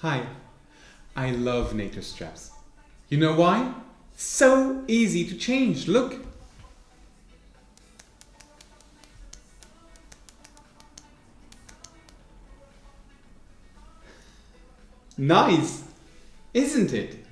Hi, I love NATO straps. You know why? So easy to change, look. Nice, isn't it?